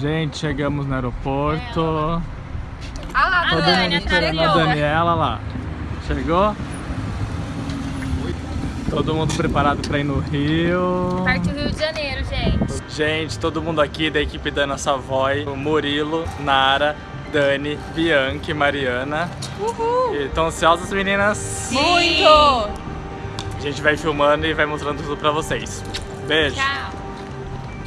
Gente, chegamos no aeroporto. Ah lá, Todo mundo esperando a Daniela lá. Chegou? Todo mundo preparado para ir no Rio. Parte do Rio de Janeiro, gente. Gente, todo mundo aqui da equipe da Ana Savoy, o Murilo, Nara, Dani, Bianca e Mariana. Uhul! Estão ansiosas, meninas? Muito! A gente vai filmando e vai mostrando tudo pra vocês. Beijo! Tchau!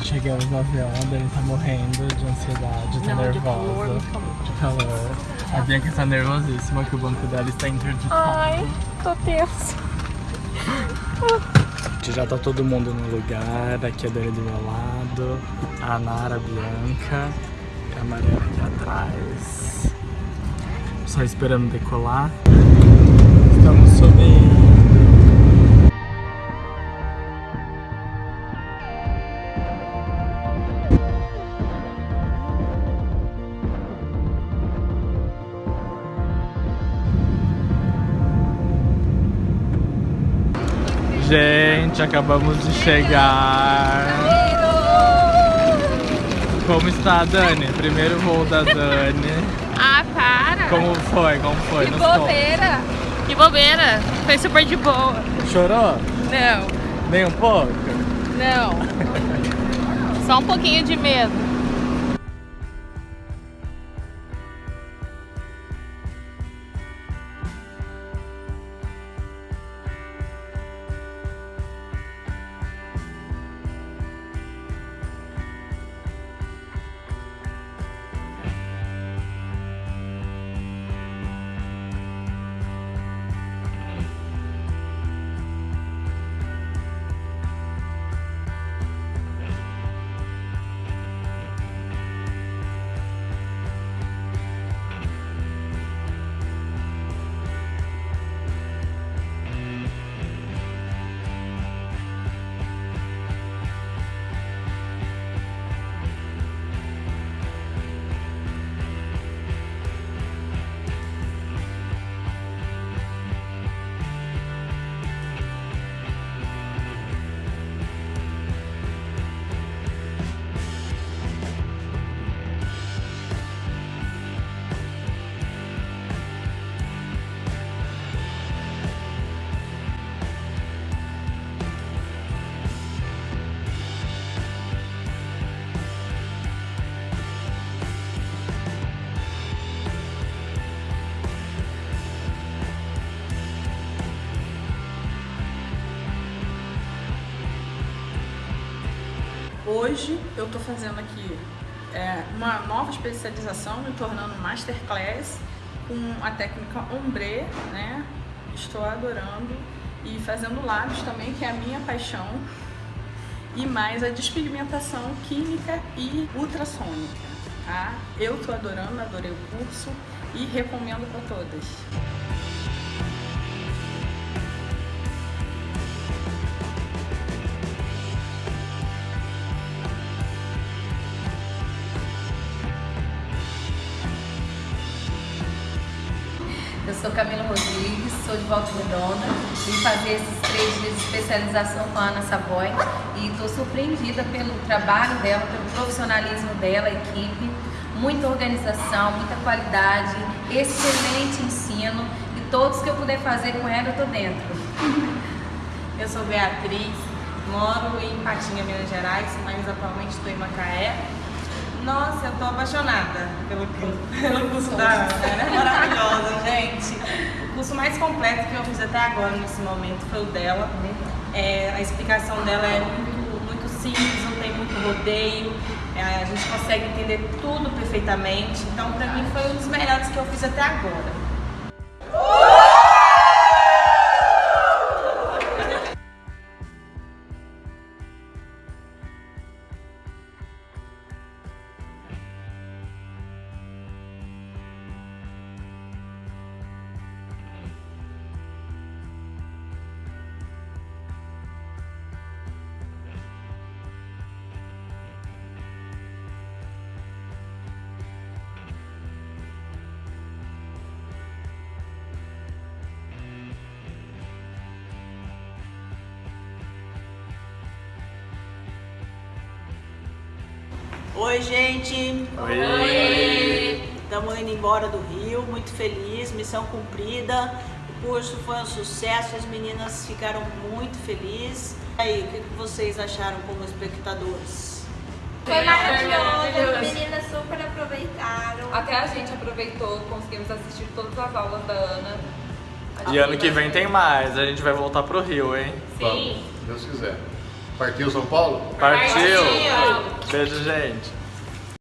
Chegamos no avião, a Dani tá morrendo de ansiedade, tá Não, de nervosa. muito calor. De calor. A Bianca está nervosíssima que o banco dela está interditado. Ai, tô tenso. Já tá todo mundo no lugar, aqui a Dani do meu lado, a Nara, a Bianca e a Mariana aqui atrás. Só esperando decolar. Gente, acabamos de chegar. Como está a Dani? Primeiro voo da Dani. Ah, para! Como foi? Como foi? Que Nos bobeira! Que bobeira! Foi super de boa. Chorou? Não, Nem um pouco? não. Só um pouquinho de medo. Hoje eu estou fazendo aqui é, uma nova especialização, me tornando Masterclass com a técnica ombre, né? Estou adorando e fazendo lábios também, que é a minha paixão. E mais a despigmentação química e ultrassônica, tá? Eu estou adorando, adorei o curso e recomendo para todas. Sou Camila Rodrigues, sou de Volta Redonda, vim fazer esses três dias de especialização com a Ana Savoy e estou surpreendida pelo trabalho dela, pelo profissionalismo dela, a equipe, muita organização, muita qualidade, excelente ensino e todos que eu puder fazer com ela eu estou dentro. Eu sou Beatriz, moro em Patinga, Minas Gerais, mas atualmente estou em Macaé. Nossa, eu tô apaixonada pelo curso, pelo curso da Ana, ela é maravilhosa, gente. O curso mais completo que eu fiz até agora, nesse momento, foi o dela. É, a explicação dela é muito, muito simples, não tem muito rodeio, é, a gente consegue entender tudo perfeitamente. Então, pra mim, foi um dos melhores que eu fiz até agora. Oi, gente. Oi. Estamos indo embora do Rio, muito feliz, missão cumprida. O curso foi um sucesso, as meninas ficaram muito felizes. E aí, o que vocês acharam como espectadores? Foi maravilhoso, as meninas super aproveitaram. Até a gente aproveitou, conseguimos assistir todas as aulas da Ana. E ano que vem tem mais, a gente vai voltar pro Rio, hein? Vamos, se Deus quiser. Partiu São Paulo? Partiu! Beijo, gente.